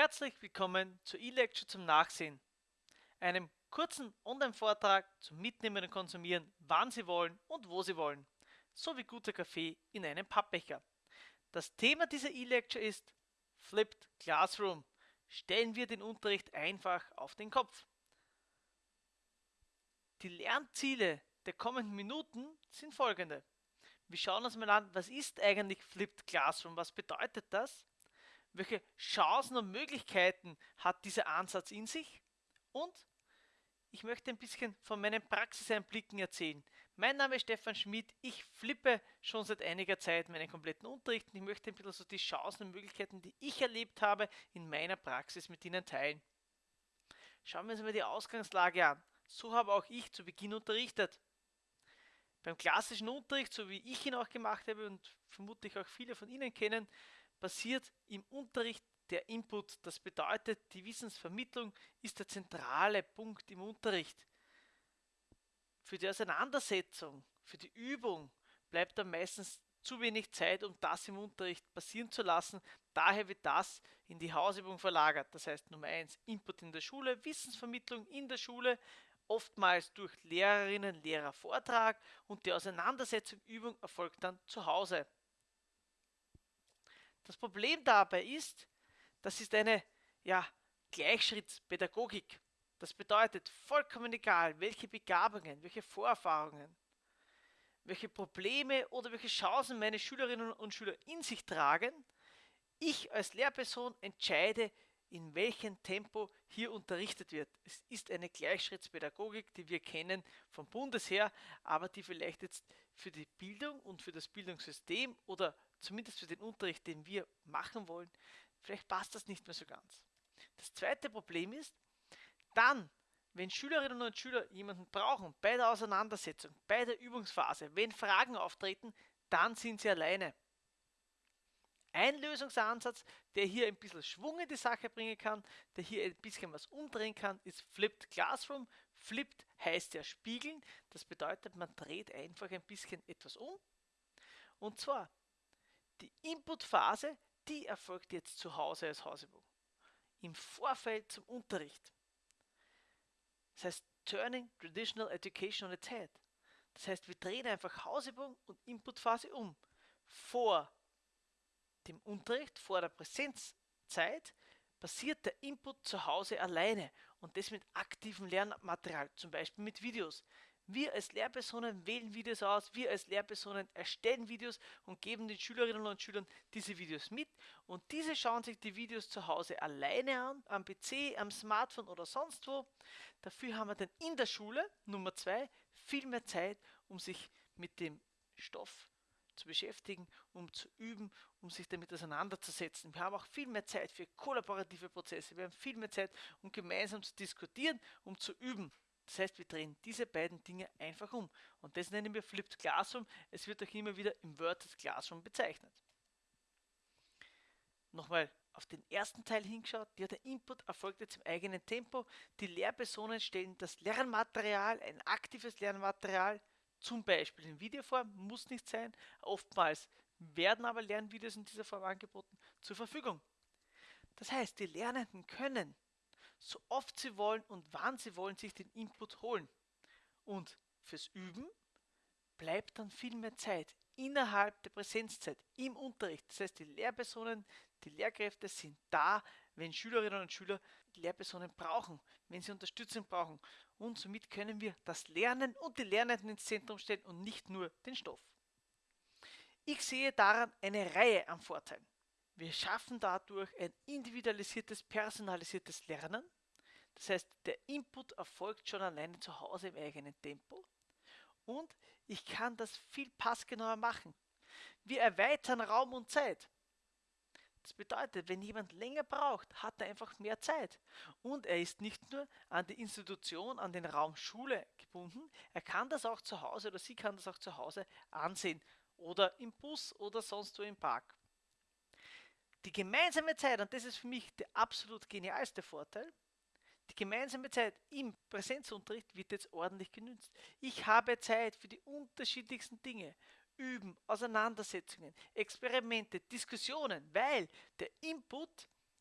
Herzlich willkommen zur E-Lecture zum Nachsehen, einem kurzen Online-Vortrag zum Mitnehmen und Konsumieren, wann Sie wollen und wo Sie wollen, sowie guter Kaffee in einem Pappbecher. Das Thema dieser E-Lecture ist Flipped Classroom. Stellen wir den Unterricht einfach auf den Kopf. Die Lernziele der kommenden Minuten sind folgende. Wir schauen uns mal an, was ist eigentlich Flipped Classroom, was bedeutet das? Welche Chancen und Möglichkeiten hat dieser Ansatz in sich und ich möchte ein bisschen von meinen Praxiseinblicken erzählen. Mein Name ist Stefan Schmidt, ich flippe schon seit einiger Zeit meinen kompletten Unterricht und ich möchte ein bisschen so die Chancen und Möglichkeiten, die ich erlebt habe, in meiner Praxis mit Ihnen teilen. Schauen wir uns mal die Ausgangslage an. So habe auch ich zu Beginn unterrichtet. Beim klassischen Unterricht, so wie ich ihn auch gemacht habe und vermutlich auch viele von Ihnen kennen, passiert im Unterricht der Input. Das bedeutet, die Wissensvermittlung ist der zentrale Punkt im Unterricht. Für die Auseinandersetzung, für die Übung bleibt dann meistens zu wenig Zeit, um das im Unterricht passieren zu lassen. Daher wird das in die Hausübung verlagert. Das heißt Nummer 1 Input in der Schule, Wissensvermittlung in der Schule, oftmals durch Lehrerinnen, Lehrer Vortrag und die Auseinandersetzung, Übung erfolgt dann zu Hause. Das Problem dabei ist, das ist eine ja, Gleichschrittspädagogik. Das bedeutet vollkommen egal, welche Begabungen, welche Vorerfahrungen, welche Probleme oder welche Chancen meine Schülerinnen und Schüler in sich tragen, ich als Lehrperson entscheide, in welchem Tempo hier unterrichtet wird. Es ist eine Gleichschrittspädagogik, die wir kennen vom Bundesheer, aber die vielleicht jetzt für die Bildung und für das Bildungssystem oder zumindest für den Unterricht, den wir machen wollen, vielleicht passt das nicht mehr so ganz. Das zweite Problem ist, dann, wenn Schülerinnen und Schüler jemanden brauchen bei der Auseinandersetzung, bei der Übungsphase, wenn Fragen auftreten, dann sind sie alleine. Ein Lösungsansatz, der hier ein bisschen Schwung in die Sache bringen kann, der hier ein bisschen was umdrehen kann, ist Flipped Classroom. Flipped heißt ja spiegeln. Das bedeutet, man dreht einfach ein bisschen etwas um. Und zwar die Inputphase, die erfolgt jetzt zu Hause als Hausübung. Im Vorfeld zum Unterricht. Das heißt, Turning Traditional Education on its Head. Das heißt, wir drehen einfach Hausübung und Inputphase um. Vor dem Unterricht, vor der Präsenzzeit, passiert der Input zu Hause alleine und das mit aktivem Lernmaterial, zum Beispiel mit Videos. Wir als Lehrpersonen wählen Videos aus, wir als Lehrpersonen erstellen Videos und geben den Schülerinnen und Schülern diese Videos mit und diese schauen sich die Videos zu Hause alleine an, am PC, am Smartphone oder sonst wo. Dafür haben wir dann in der Schule, Nummer zwei, viel mehr Zeit, um sich mit dem Stoff zu beschäftigen, um zu üben, um sich damit auseinanderzusetzen. Wir haben auch viel mehr Zeit für kollaborative Prozesse. Wir haben viel mehr Zeit, um gemeinsam zu diskutieren, um zu üben. Das heißt, wir drehen diese beiden Dinge einfach um. Und das nennen wir Flipped Classroom. Es wird auch immer wieder im Word Classroom bezeichnet. Nochmal auf den ersten Teil hingeschaut. Ja, der Input erfolgt jetzt im eigenen Tempo. Die Lehrpersonen stellen das Lernmaterial, ein aktives Lernmaterial, zum Beispiel in Videoform, muss nicht sein. Oftmals werden aber Lernvideos in dieser Form angeboten, zur Verfügung. Das heißt, die Lernenden können so oft sie wollen und wann sie wollen, sich den Input holen. Und fürs Üben bleibt dann viel mehr Zeit innerhalb der Präsenzzeit im Unterricht. Das heißt, die Lehrpersonen, die Lehrkräfte sind da, wenn Schülerinnen und Schüler Lehrpersonen brauchen, wenn sie Unterstützung brauchen. Und somit können wir das Lernen und die Lernenden ins Zentrum stellen und nicht nur den Stoff. Ich sehe daran eine Reihe an Vorteilen. Wir schaffen dadurch ein individualisiertes, personalisiertes Lernen. Das heißt, der Input erfolgt schon alleine zu Hause im eigenen Tempo. Und ich kann das viel passgenauer machen. Wir erweitern Raum und Zeit. Das bedeutet, wenn jemand länger braucht, hat er einfach mehr Zeit. Und er ist nicht nur an die Institution, an den Raum Schule gebunden, er kann das auch zu Hause oder sie kann das auch zu Hause ansehen oder im Bus oder sonst wo im Park. Die gemeinsame Zeit, und das ist für mich der absolut genialste Vorteil, die gemeinsame Zeit im Präsenzunterricht wird jetzt ordentlich genützt. Ich habe Zeit für die unterschiedlichsten Dinge. Üben, Auseinandersetzungen, Experimente, Diskussionen, weil der Input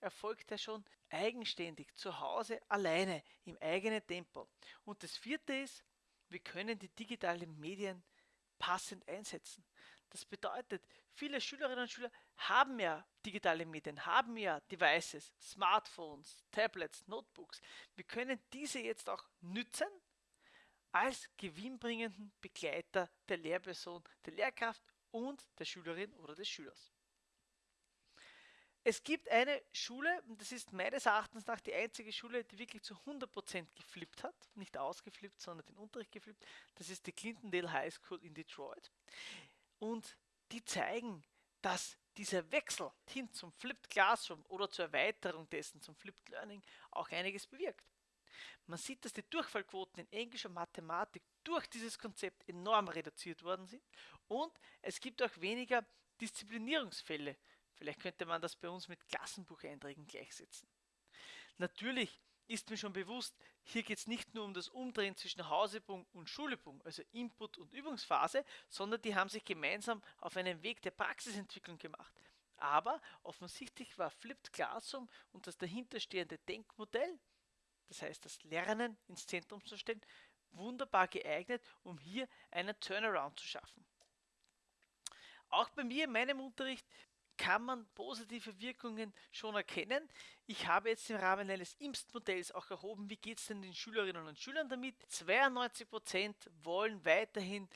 erfolgt er schon eigenständig, zu Hause, alleine, im eigenen Tempo. Und das vierte ist, wir können die digitalen Medien passend einsetzen. Das bedeutet, viele Schülerinnen und Schüler haben ja digitale Medien, haben ja Devices, Smartphones, Tablets, Notebooks. Wir können diese jetzt auch nützen als gewinnbringenden Begleiter der Lehrperson, der Lehrkraft und der Schülerin oder des Schülers. Es gibt eine Schule, und das ist meines Erachtens nach die einzige Schule, die wirklich zu 100% geflippt hat. Nicht ausgeflippt, sondern den Unterricht geflippt. Das ist die Clintondale High School in Detroit. Und die zeigen, dass dieser Wechsel hin zum Flipped Classroom oder zur Erweiterung dessen zum Flipped Learning auch einiges bewirkt. Man sieht, dass die Durchfallquoten in Englisch und Mathematik durch dieses Konzept enorm reduziert worden sind und es gibt auch weniger Disziplinierungsfälle. Vielleicht könnte man das bei uns mit Klassenbucheinträgen gleichsetzen. Natürlich ist mir schon bewusst, hier geht es nicht nur um das Umdrehen zwischen Hausübung und Schulübung, also Input- und Übungsphase, sondern die haben sich gemeinsam auf einen Weg der Praxisentwicklung gemacht. Aber offensichtlich war Flipped Classroom und das dahinterstehende Denkmodell, das heißt das Lernen ins Zentrum zu stellen, wunderbar geeignet, um hier einen Turnaround zu schaffen. Auch bei mir in meinem Unterricht kann man positive Wirkungen schon erkennen. Ich habe jetzt im Rahmen eines IMST-Modells auch erhoben, wie geht es denn den Schülerinnen und Schülern damit. 92% wollen weiterhin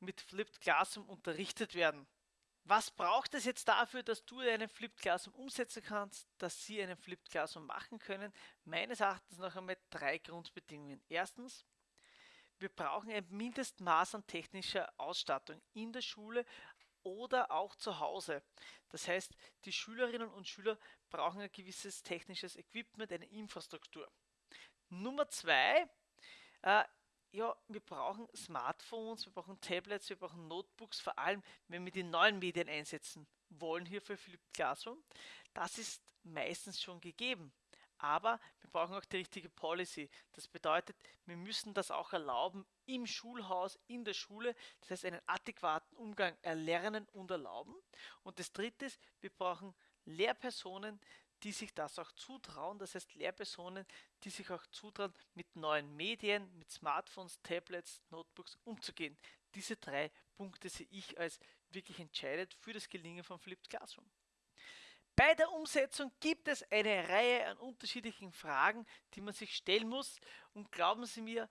mit Flipped Classroom unterrichtet werden. Was braucht es jetzt dafür, dass du einen Flipped Classroom umsetzen kannst, dass sie einen Flipped Classroom machen können? Meines Erachtens noch einmal drei Grundbedingungen. Erstens, wir brauchen ein Mindestmaß an technischer Ausstattung in der Schule, oder auch zu Hause. Das heißt, die Schülerinnen und Schüler brauchen ein gewisses technisches Equipment, eine Infrastruktur. Nummer zwei, äh, ja, wir brauchen Smartphones, wir brauchen Tablets, wir brauchen Notebooks, vor allem wenn wir die neuen Medien einsetzen wollen hier für Philipp Classroom. Das ist meistens schon gegeben. Aber wir brauchen auch die richtige Policy. Das bedeutet, wir müssen das auch erlauben im Schulhaus, in der Schule. Das heißt, einen adäquaten Umgang erlernen und erlauben. Und das dritte ist, wir brauchen Lehrpersonen, die sich das auch zutrauen. Das heißt, Lehrpersonen, die sich auch zutrauen, mit neuen Medien, mit Smartphones, Tablets, Notebooks umzugehen. Diese drei Punkte sehe ich als wirklich entscheidend für das Gelingen von Flipped Classroom. Bei der Umsetzung gibt es eine Reihe an unterschiedlichen Fragen, die man sich stellen muss. Und glauben Sie mir,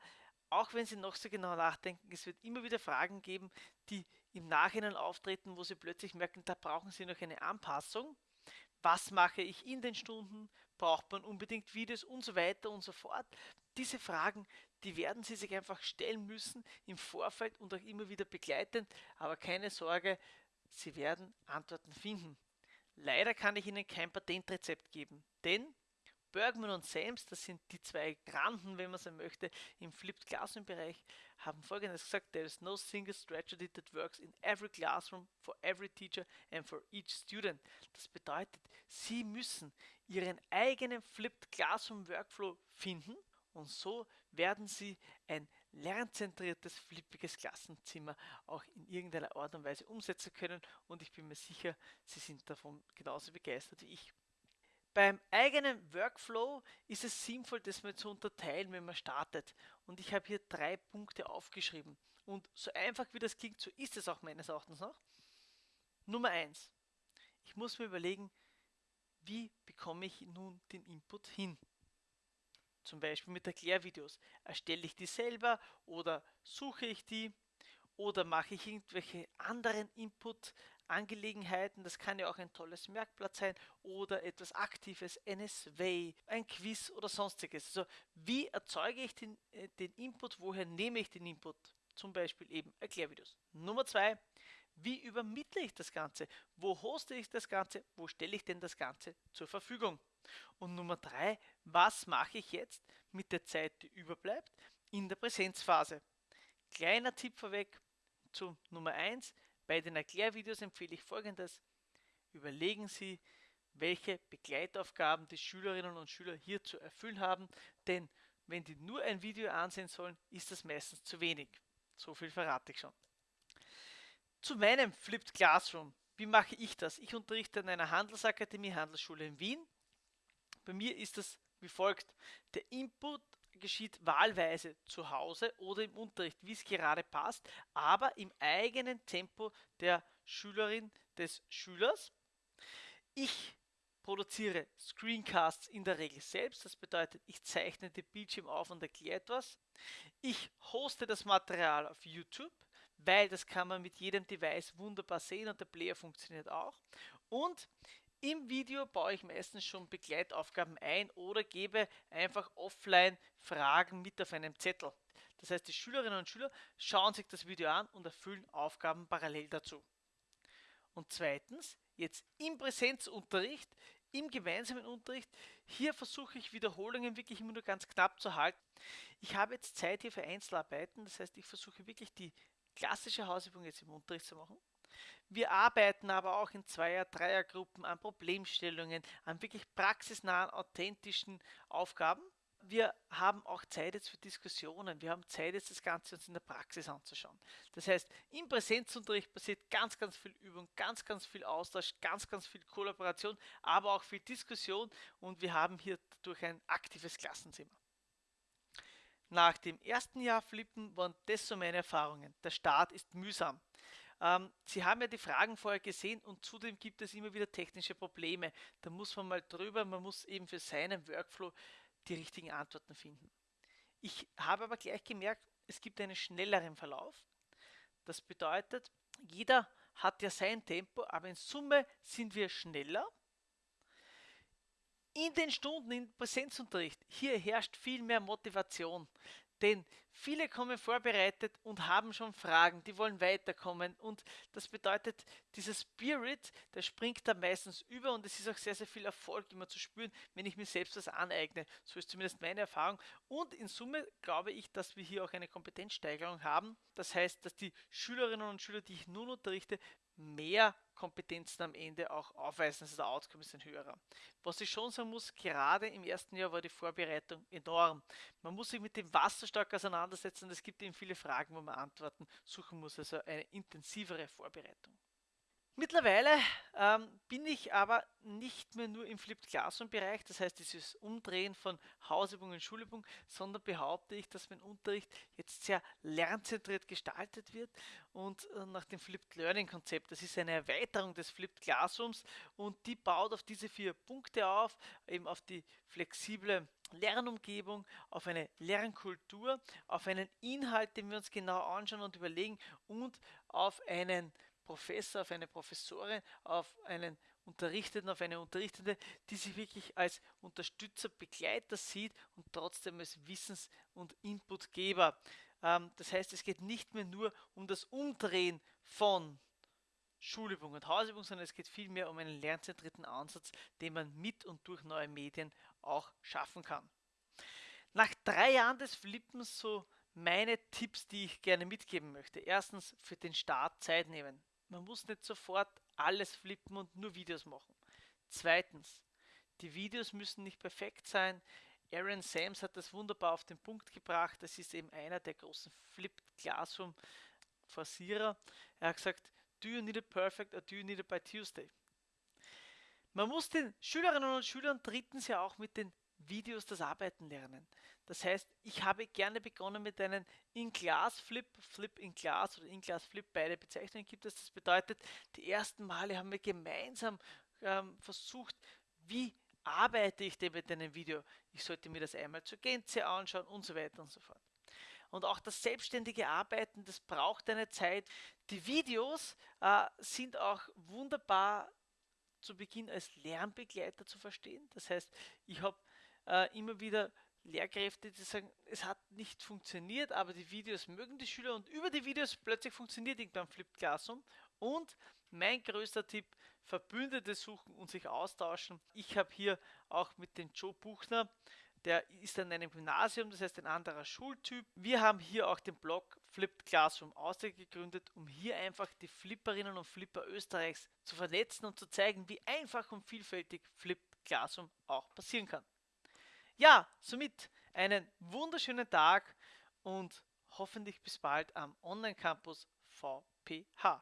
auch wenn Sie noch so genau nachdenken, es wird immer wieder Fragen geben, die im Nachhinein auftreten, wo Sie plötzlich merken, da brauchen Sie noch eine Anpassung. Was mache ich in den Stunden? Braucht man unbedingt Videos und so weiter und so fort? Diese Fragen, die werden Sie sich einfach stellen müssen im Vorfeld und auch immer wieder begleitend. Aber keine Sorge, Sie werden Antworten finden. Leider kann ich Ihnen kein Patentrezept geben, denn Bergman und Sams, das sind die zwei Granden, wenn man so möchte, im Flipped Classroom Bereich, haben folgendes gesagt: There is no single strategy that works in every classroom, for every teacher and for each student. Das bedeutet, Sie müssen Ihren eigenen Flipped Classroom Workflow finden und so werden Sie ein lernzentriertes, flippiges Klassenzimmer auch in irgendeiner Art und Weise umsetzen können und ich bin mir sicher, Sie sind davon genauso begeistert wie ich. Beim eigenen Workflow ist es sinnvoll, das mal zu unterteilen, wenn man startet. Und ich habe hier drei Punkte aufgeschrieben. Und so einfach wie das klingt, so ist es auch meines Erachtens noch. Nummer eins: Ich muss mir überlegen, wie bekomme ich nun den Input hin? Zum Beispiel mit Erklärvideos. Erstelle ich die selber oder suche ich die oder mache ich irgendwelche anderen Input-Angelegenheiten. Das kann ja auch ein tolles Merkblatt sein oder etwas Aktives, NSW, ein Quiz oder sonstiges. Also wie erzeuge ich den, äh, den Input, woher nehme ich den Input? Zum Beispiel eben Erklärvideos. Nummer zwei, wie übermittle ich das Ganze? Wo hoste ich das Ganze? Wo stelle ich denn das Ganze zur Verfügung? Und Nummer drei, was mache ich jetzt mit der Zeit, die überbleibt, in der Präsenzphase? Kleiner Tipp vorweg zu Nummer eins: Bei den Erklärvideos empfehle ich folgendes. Überlegen Sie, welche Begleitaufgaben die Schülerinnen und Schüler hier zu erfüllen haben, denn wenn die nur ein Video ansehen sollen, ist das meistens zu wenig. So viel verrate ich schon. Zu meinem Flipped Classroom. Wie mache ich das? Ich unterrichte an einer Handelsakademie, Handelsschule in Wien Bei mir ist das wie folgt. Der Input geschieht wahlweise zu Hause oder im Unterricht, wie es gerade passt, aber im eigenen Tempo der Schülerin, des Schülers. Ich produziere Screencasts in der Regel selbst. Das bedeutet, ich zeichne den Bildschirm auf und erkläre etwas. Ich hoste das Material auf YouTube, weil das kann man mit jedem Device wunderbar sehen und der Player funktioniert auch. Und im Video baue ich meistens schon Begleitaufgaben ein oder gebe einfach offline Fragen mit auf einem Zettel. Das heißt, die Schülerinnen und Schüler schauen sich das Video an und erfüllen Aufgaben parallel dazu. Und zweitens, jetzt im Präsenzunterricht, im gemeinsamen Unterricht, hier versuche ich Wiederholungen wirklich immer nur ganz knapp zu halten. Ich habe jetzt Zeit hier für Einzelarbeiten, das heißt, ich versuche wirklich die klassische Hausübung jetzt im Unterricht zu machen. Wir arbeiten aber auch in Zweier-, Dreiergruppen an Problemstellungen, an wirklich praxisnahen, authentischen Aufgaben. Wir haben auch Zeit jetzt für Diskussionen. Wir haben Zeit jetzt das Ganze uns in der Praxis anzuschauen. Das heißt, im Präsenzunterricht passiert ganz, ganz viel Übung, ganz, ganz viel Austausch, ganz, ganz viel Kollaboration, aber auch viel Diskussion und wir haben hier durch ein aktives Klassenzimmer. Nach dem ersten Jahr Flippen waren das so meine Erfahrungen. Der Start ist mühsam. Ähm, Sie haben ja die Fragen vorher gesehen und zudem gibt es immer wieder technische Probleme. Da muss man mal drüber, man muss eben für seinen Workflow die richtigen Antworten finden. Ich habe aber gleich gemerkt, es gibt einen schnelleren Verlauf. Das bedeutet, jeder hat ja sein Tempo, aber in Summe sind wir schneller. In den Stunden im Präsenzunterricht, hier herrscht viel mehr Motivation. Denn viele kommen vorbereitet und haben schon Fragen, die wollen weiterkommen. Und das bedeutet, dieser Spirit, der springt da meistens über und es ist auch sehr, sehr viel Erfolg immer zu spüren, wenn ich mir selbst das aneigne. So ist zumindest meine Erfahrung. Und in Summe glaube ich, dass wir hier auch eine Kompetenzsteigerung haben. Das heißt, dass die Schülerinnen und Schüler, die ich nun unterrichte, mehr Kompetenzen am Ende auch aufweisen. Also der Outcome ist ein höherer. Was ich schon sagen muss, gerade im ersten Jahr war die Vorbereitung enorm. Man muss sich mit dem Wasser stark auseinandersetzen. Es gibt eben viele Fragen, wo man Antworten suchen muss. Also eine intensivere Vorbereitung. Mittlerweile ähm, bin ich aber nicht mehr nur im Flipped Classroom Bereich, das heißt dieses Umdrehen von Hausübung und Schulübung, sondern behaupte ich, dass mein Unterricht jetzt sehr lernzentriert gestaltet wird und äh, nach dem Flipped Learning Konzept. Das ist eine Erweiterung des Flipped Classrooms und die baut auf diese vier Punkte auf, eben auf die flexible Lernumgebung, auf eine Lernkultur, auf einen Inhalt, den wir uns genau anschauen und überlegen und auf einen Professor, auf eine Professorin, auf einen Unterrichteten, auf eine Unterrichtende, die sich wirklich als Unterstützer, Begleiter sieht und trotzdem als Wissens- und Inputgeber. Ähm, das heißt, es geht nicht mehr nur um das Umdrehen von Schulübung und Hausübung, sondern es geht vielmehr um einen lernzentrierten Ansatz, den man mit und durch neue Medien auch schaffen kann. Nach drei Jahren des Flippens so meine Tipps, die ich gerne mitgeben möchte. Erstens für den Start Zeit nehmen. Man muss nicht sofort alles flippen und nur Videos machen. Zweitens, die Videos müssen nicht perfekt sein. Aaron Sams hat das wunderbar auf den Punkt gebracht. Das ist eben einer der großen Flipped Classroom Forcierer. Er hat gesagt, do you need it perfect or do you need it by Tuesday? Man muss den Schülerinnen und Schülern drittens ja auch mit den Videos das Arbeiten lernen. Das heißt, ich habe gerne begonnen mit einem In-Class-Flip, Flip in Class oder In-Class-Flip, beide Bezeichnungen gibt es. Das bedeutet, die ersten Male haben wir gemeinsam ähm, versucht, wie arbeite ich denn mit einem Video? Ich sollte mir das einmal zur Gänze anschauen und so weiter und so fort. Und auch das selbstständige Arbeiten, das braucht eine Zeit. Die Videos äh, sind auch wunderbar zu Beginn als Lernbegleiter zu verstehen. Das heißt, ich habe äh, immer wieder Lehrkräfte, die sagen, es hat nicht funktioniert, aber die Videos mögen die Schüler und über die Videos plötzlich funktioniert irgendwann Flipped Classroom. Und mein größter Tipp, Verbündete suchen und sich austauschen. Ich habe hier auch mit dem Joe Buchner, der ist an einem Gymnasium, das heißt ein anderer Schultyp. Wir haben hier auch den Blog Flipped Classroom ausgegründet, um hier einfach die Flipperinnen und Flipper Österreichs zu vernetzen und zu zeigen, wie einfach und vielfältig Flipped Classroom auch passieren kann. Ja, somit einen wunderschönen Tag und hoffentlich bis bald am Online-Campus VPH.